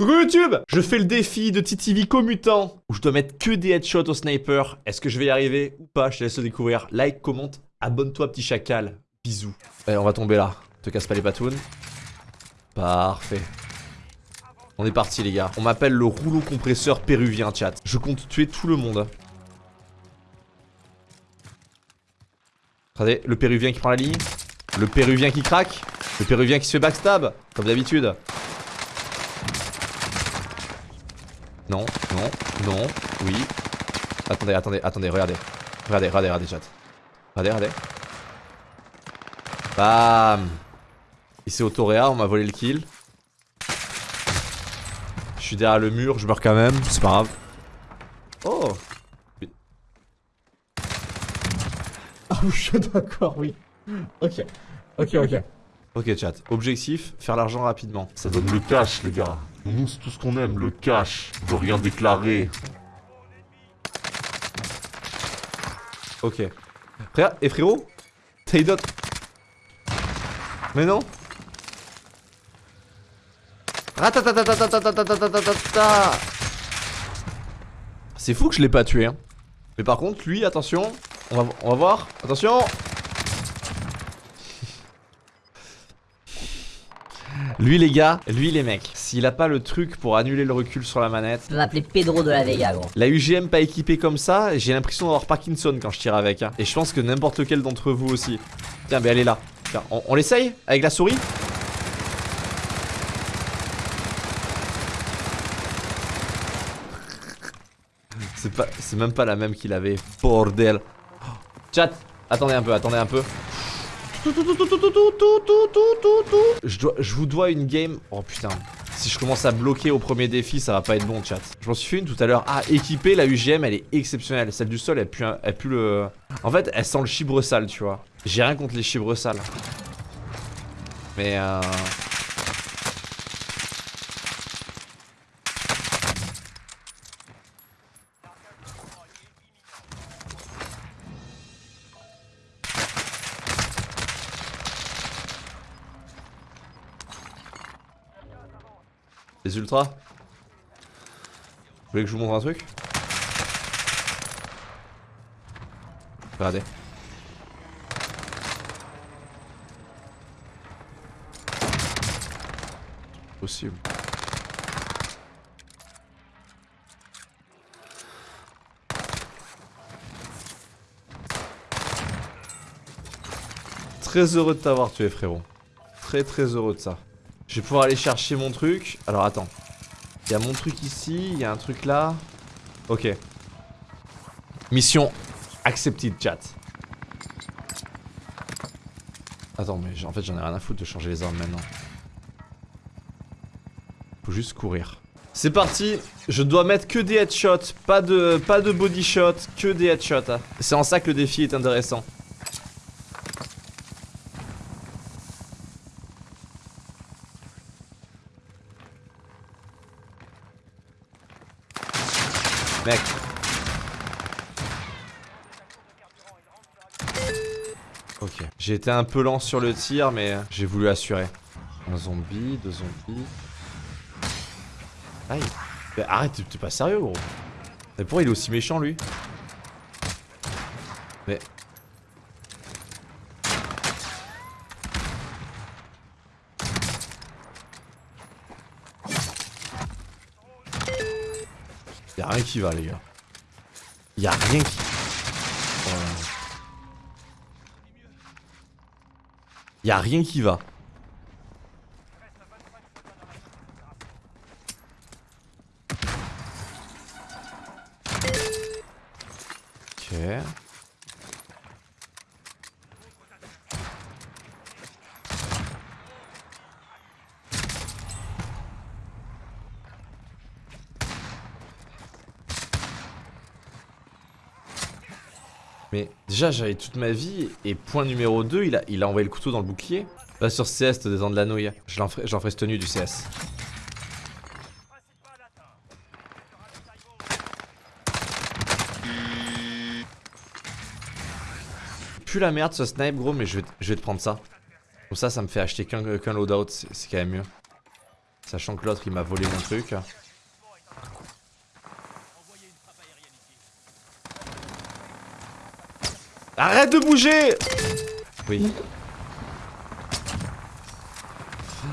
Coucou YouTube Je fais le défi de Titivico Mutant où je dois mettre que des headshots au sniper. Est-ce que je vais y arriver ou pas? Je te laisse le découvrir. Like, commente, abonne-toi petit chacal. Bisous. Allez, on va tomber là. Te casse pas les patounes. Parfait. On est parti les gars. On m'appelle le rouleau compresseur péruvien chat. Je compte tuer tout le monde. Regardez, le péruvien qui prend la ligne. Le péruvien qui craque. Le péruvien qui se fait backstab. Comme d'habitude. Non, non, non, oui. Attendez, attendez, attendez, regardez. Regardez, regardez, regardez, chat. Regardez, regardez. Bam Il s'est autoréa, on m'a volé le kill. Je suis derrière le mur, je meurs quand même, c'est pas grave. Oh Ah, je suis d'accord, oui. Ok. Ok, ok. Ok, chat. Objectif, faire l'argent rapidement. Ça donne le cash, les gars. C'est tout ce qu'on aime, le cash. De rien déclarer. Ok. Frère, et frérot d'autres Mais non C'est fou que je l'ai pas tué hein. Mais par contre lui attention On on va voir Attention Lui les gars, lui les mecs, s'il a pas le truc pour annuler le recul sur la manette. Je vais m'appeler Pedro de la Vega gros. La UGM pas équipée comme ça, j'ai l'impression d'avoir Parkinson quand je tire avec. Hein. Et je pense que n'importe lequel d'entre vous aussi. Tiens, mais elle est là. Tiens, on, on l'essaye avec la souris? C'est pas, c'est même pas la même qu'il avait. Bordel. Chat, attendez un peu, attendez un peu. Je, dois, je vous dois une game. Oh putain. Si je commence à bloquer au premier défi, ça va pas être bon, chat. Je m'en suis fait une tout à l'heure. Ah, équipée, la UGM, elle est exceptionnelle. Celle du sol, elle pue, elle le. En fait, elle sent le chibre sale, tu vois. J'ai rien contre les chibres sales. Mais euh. Les ultras Vous voulez que je vous montre un truc? Regardez. Possible. Très heureux de t'avoir tué frérot. Très très heureux de ça. Je vais pouvoir aller chercher mon truc. Alors attends. Il y a mon truc ici, il y a un truc là. Ok. Mission accepted chat. Attends mais en fait j'en ai rien à foutre de changer les armes maintenant. Faut juste courir. C'est parti, je dois mettre que des headshots, pas de, pas de body que des headshots. Hein. C'est en ça que le défi est intéressant. Mec. Ok. J'ai été un peu lent sur le tir, mais j'ai voulu assurer. Un zombie, deux zombies. Aïe. Mais arrête, t'es pas sérieux, gros. Mais pourquoi il est aussi méchant, lui? Mais... Y'a rien qui va les gars. Y'a rien qui... Oh. Y'a rien qui va. Ok. Mais déjà j'avais toute ma vie et point numéro 2 il a, il a envoyé le couteau dans le bouclier. Va sur CS te descendre de la nouille. J'en ferai, ferai ce tenue du CS. Plus la merde ce snipe gros mais je vais, je vais te prendre ça. Comme ça ça me fait acheter qu'un loadout, c'est quand même mieux. Sachant que l'autre il m'a volé mon truc. Arrête de bouger Oui.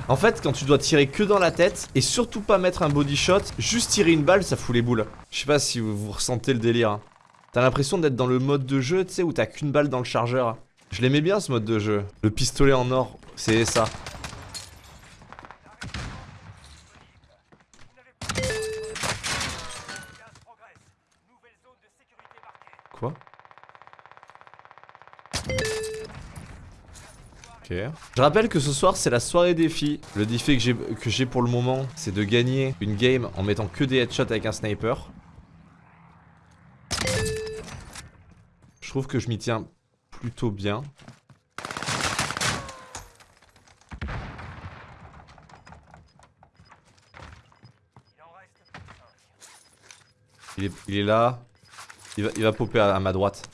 En fait, quand tu dois tirer que dans la tête et surtout pas mettre un body shot, juste tirer une balle, ça fout les boules. Je sais pas si vous, ressentez le délire. T'as l'impression d'être dans le mode de jeu, tu sais, où t'as qu'une balle dans le chargeur. Je l'aimais bien ce mode de jeu. Le pistolet en or, c'est ça. Quoi Ok. Je rappelle que ce soir c'est la soirée défi. Le défi que j'ai pour le moment, c'est de gagner une game en mettant que des headshots avec un sniper. Je trouve que je m'y tiens plutôt bien. Il est, il est là. Il va, il va popper à ma droite.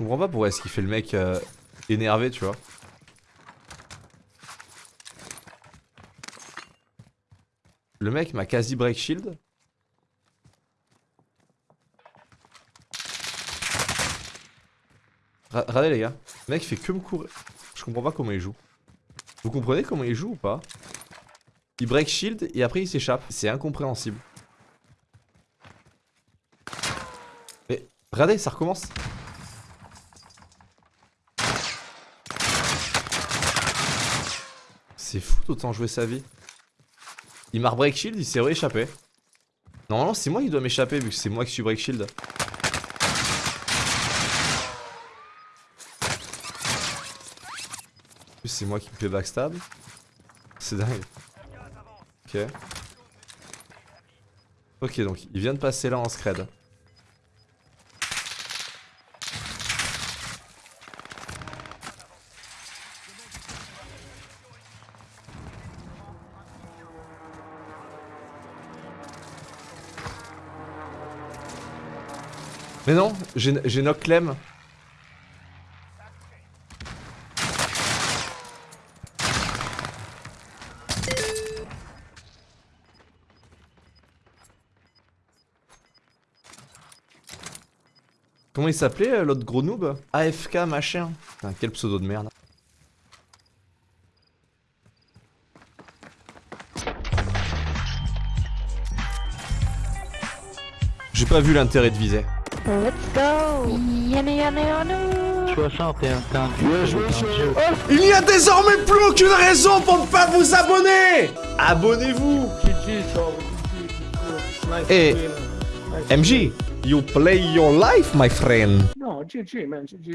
Comprends pas pourquoi est-ce qu'il fait le mec euh, énervé, tu vois. Le mec m'a quasi break shield. Regardez les gars, le mec fait que me courir. Je comprends pas comment il joue. Vous comprenez comment il joue ou pas? Il break shield et après il s'échappe. C'est incompréhensible. Mais regardez, ça recommence. C'est fou d'autant jouer sa vie. Il m'a break shield, il s'est rééchappé. Normalement c'est moi qui dois m'échapper vu que c'est moi qui suis break shield. C'est moi qui me fais backstab. C'est dingue. Ok. Ok, donc il vient de passer là en scred. Mais non, j'ai knock Clem. Comment il s'appelait euh, l'autre gros noob? AFK machin. Putain, quel pseudo de merde. J'ai pas vu l'intérêt de viser. Let's go Yamé yamé nous 61, t'es un dieu. Il n'y a désormais plus aucune raison pour ne pas vous abonner Abonnez-vous Eh, MJ, you play your life, my friend. No, GG, man. GG.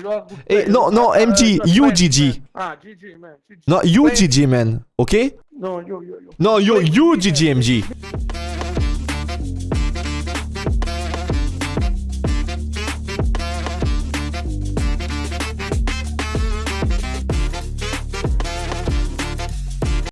Eh, player. no, no, Uh, MG, uh, you GG. Ah, GG, man. GG. No, you GG, man. Okay? No, you, you, you. No, you, Play you GG. MG.